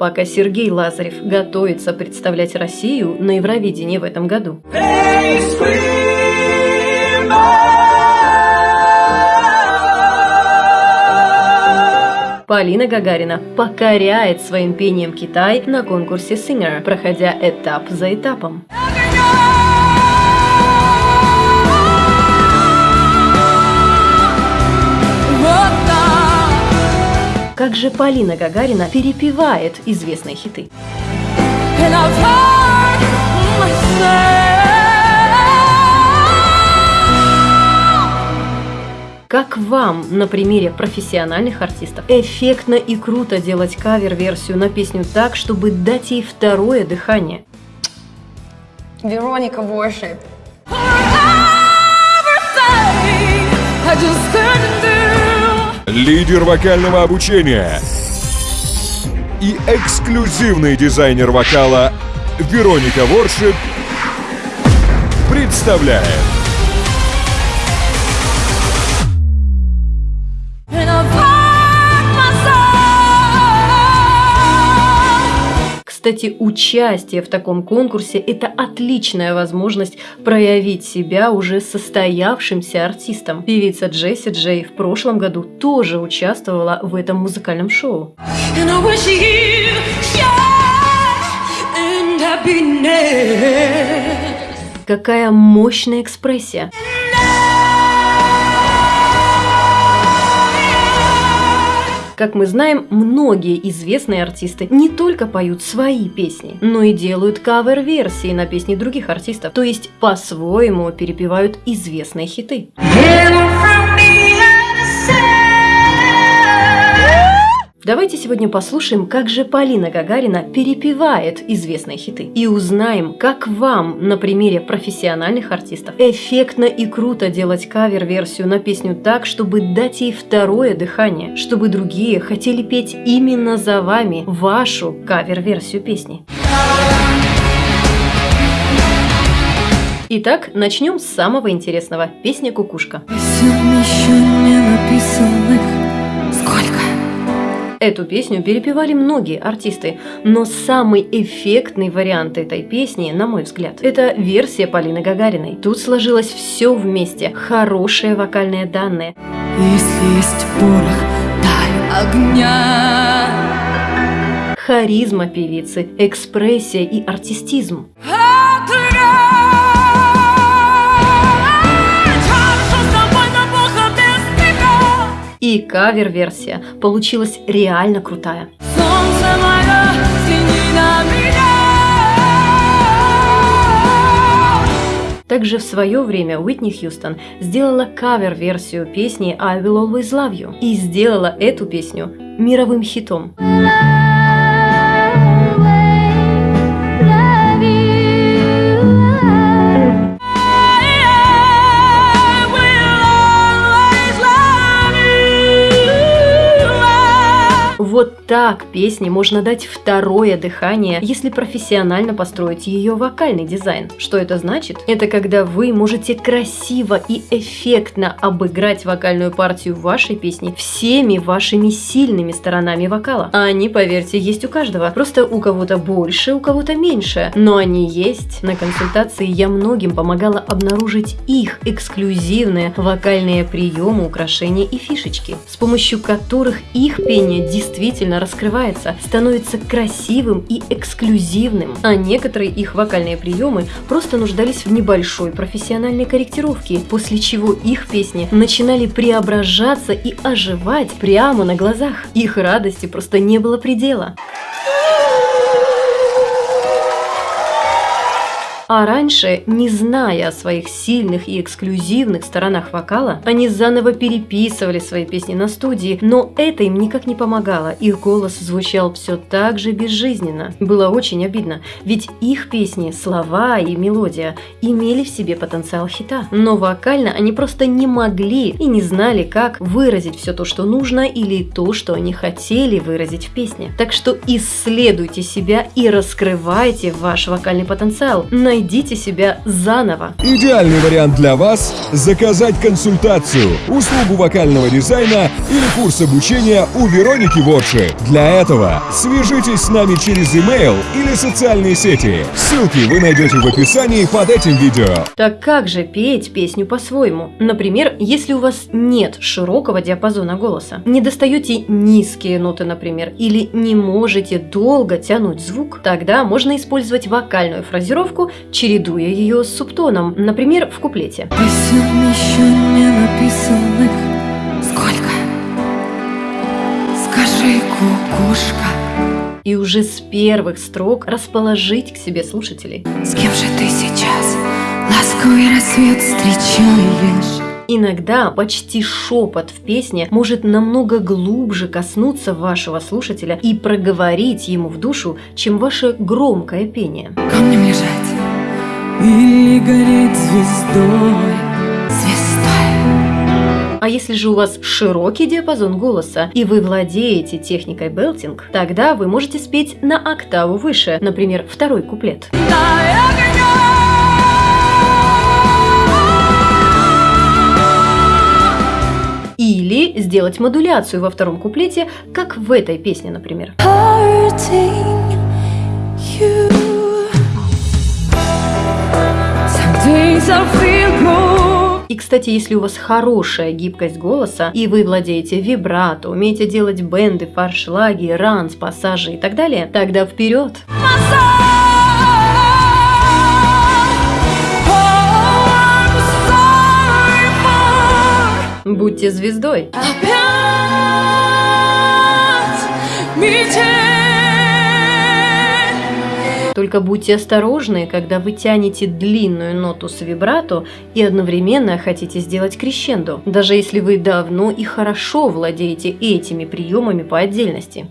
пока Сергей Лазарев готовится представлять Россию на Евровидении в этом году. Полина Гагарина покоряет своим пением Китай на конкурсе Singer, проходя этап за этапом. Как же Полина Гагарина перепевает известные хиты. Как вам на примере профессиональных артистов эффектно и круто делать кавер-версию на песню так, чтобы дать ей второе дыхание? Вероника Worship. Лидер вокального обучения и эксклюзивный дизайнер вокала Вероника Воршип представляет Кстати, участие в таком конкурсе – это отличная возможность проявить себя уже состоявшимся артистом. Певица Джесси Джей в прошлом году тоже участвовала в этом музыкальном шоу. Какая мощная экспрессия! Как мы знаем, многие известные артисты не только поют свои песни, но и делают кавер-версии на песни других артистов, то есть по-своему перепевают известные хиты. Давайте сегодня послушаем, как же Полина Гагарина перепевает известные хиты. И узнаем, как вам на примере профессиональных артистов эффектно и круто делать кавер-версию на песню так, чтобы дать ей второе дыхание, чтобы другие хотели петь именно за вами вашу кавер-версию песни. Итак, начнем с самого интересного. Песня «Кукушка». Песен еще не написанных Эту песню перепевали многие артисты, но самый эффектный вариант этой песни, на мой взгляд, это версия Полины Гагариной. Тут сложилось все вместе, хорошие вокальные данные. Если есть порох, дай огня. Харизма певицы, экспрессия и артистизм. И кавер-версия получилась реально крутая. Также в свое время Уитни Хьюстон сделала кавер-версию песни «I Will Always Love You» и сделала эту песню мировым хитом. Вот так песне можно дать второе дыхание, если профессионально построить ее вокальный дизайн. Что это значит? Это когда вы можете красиво и эффектно обыграть вокальную партию вашей песни всеми вашими сильными сторонами вокала. А они, поверьте, есть у каждого. Просто у кого-то больше, у кого-то меньше. Но они есть. На консультации я многим помогала обнаружить их эксклюзивные вокальные приемы, украшения и фишечки, с помощью которых их пение действительно действительно раскрывается, становится красивым и эксклюзивным, а некоторые их вокальные приемы просто нуждались в небольшой профессиональной корректировке, после чего их песни начинали преображаться и оживать прямо на глазах. Их радости просто не было предела. А раньше, не зная о своих сильных и эксклюзивных сторонах вокала, они заново переписывали свои песни на студии, но это им никак не помогало. Их голос звучал все так же безжизненно. Было очень обидно, ведь их песни, слова и мелодия имели в себе потенциал хита. Но вокально они просто не могли и не знали, как выразить все то, что нужно, или то, что они хотели выразить в песне. Так что исследуйте себя и раскрывайте ваш вокальный потенциал. На найдите себя заново. Идеальный вариант для вас – заказать консультацию, услугу вокального дизайна или курс обучения у Вероники Ворши. Для этого свяжитесь с нами через email или социальные сети. Ссылки вы найдете в описании под этим видео. Так как же петь песню по-своему? Например, если у вас нет широкого диапазона голоса, не достаете низкие ноты, например, или не можете долго тянуть звук, тогда можно использовать вокальную фразировку, чередуя ее с субтоном, например, в куплете. Писем еще не написанных Сколько? Скажи, кукушка И уже с первых строк расположить к себе слушателей. С кем же ты сейчас ласковый рассвет встречаешь? Иногда почти шепот в песне может намного глубже коснуться вашего слушателя и проговорить ему в душу, чем ваше громкое пение. Камнем лежать гореть звездой Звездой А если же у вас широкий диапазон голоса и вы владеете техникой белтинг, тогда вы можете спеть на октаву выше, например, второй куплет. Или сделать модуляцию во втором куплете, как в этой песне, например. Hurting И, кстати, если у вас хорошая гибкость голоса, и вы владеете вибрато, умеете делать бенды, фаршлаги, ранс, пассажи и так далее, тогда вперед! Будьте звездой! Опять метель Только будьте осторожны, когда вы тянете длинную ноту с вибрато и одновременно хотите сделать крещендо, даже если вы давно и хорошо владеете этими приемами по отдельности.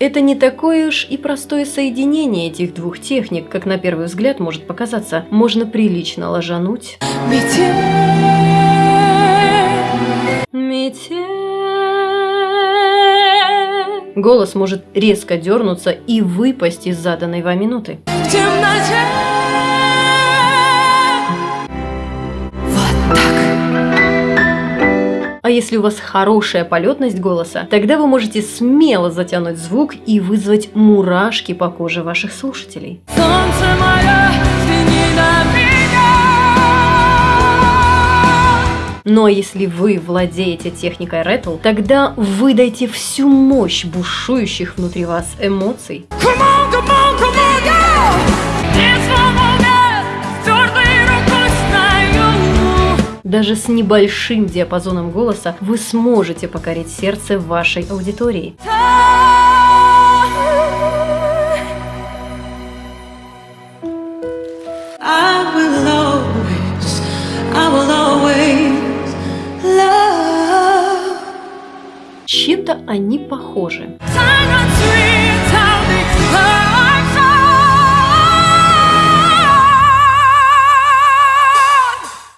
Это не такое уж и простое соединение этих двух техник, как на первый взгляд может показаться. Можно прилично ложануть. Метель Метель. Голос может резко дернуться и выпасть из заданной вами ноты. в темноте Вот так А если у вас хорошая полетность голоса, тогда вы можете смело затянуть звук и вызвать мурашки по коже ваших слушателей. Солнце мое, Но если вы владеете техникой Рэттл, тогда выдайте всю мощь бушующих внутри вас эмоций. Come on, come on, come on, Даже с небольшим диапазоном голоса вы сможете покорить сердце вашей аудитории. Чем-то они похожи.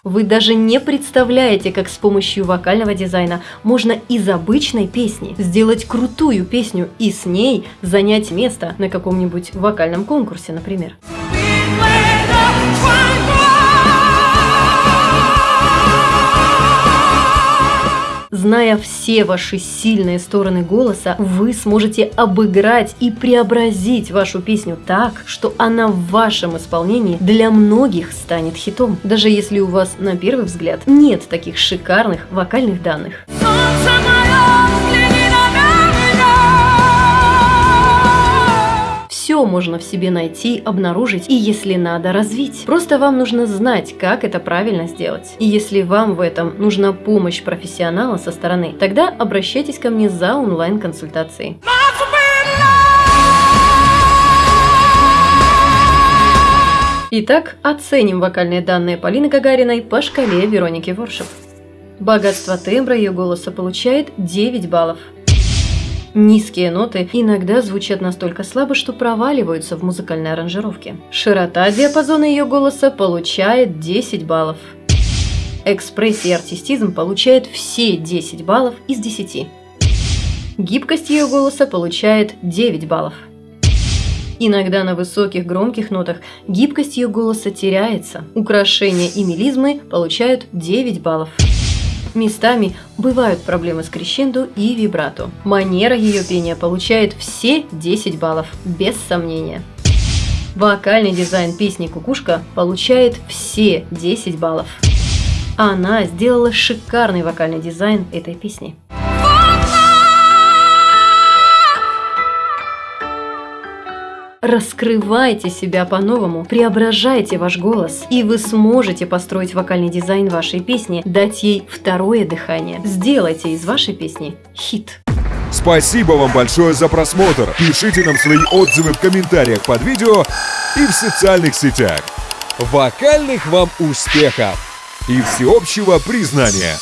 Вы даже не представляете, как с помощью вокального дизайна можно из обычной песни сделать крутую песню и с ней занять место на каком-нибудь вокальном конкурсе, например. Зная все ваши сильные стороны голоса, вы сможете обыграть и преобразить вашу песню так, что она в вашем исполнении для многих станет хитом, даже если у вас на первый взгляд нет таких шикарных вокальных данных. Солнце Можно в себе найти, обнаружить и, если надо, развить. Просто вам нужно знать, как это правильно сделать. И если вам в этом нужна помощь профессионала со стороны, тогда обращайтесь ко мне за онлайн-консультацией. Итак, оценим вокальные данные Полины Гагариной по шкале Вероники Воршев. Богатство тембра ее голоса получает 9 баллов. Низкие ноты иногда звучат настолько слабо, что проваливаются в музыкальной аранжировке. Широта диапазона ее голоса получает 10 баллов. Экспрессия и артистизм получает все 10 баллов из 10. Гибкость ее голоса получает 9 баллов. Иногда на высоких громких нотах гибкость ее голоса теряется. Украшения и мелизмы получают 9 баллов. Местами бывают проблемы с крещендо и вибрато. Манера ее пения получает все 10 баллов, без сомнения. Вокальный дизайн песни «Кукушка» получает все 10 баллов. Она сделала шикарный вокальный дизайн этой песни. Раскрывайте себя по-новому, преображайте ваш голос, и вы сможете построить вокальный дизайн вашей песни, дать ей второе дыхание. Сделайте из вашей песни хит. Спасибо вам большое за просмотр. Пишите нам свои отзывы в комментариях под видео и в социальных сетях. Вокальных вам успехов и всеобщего признания!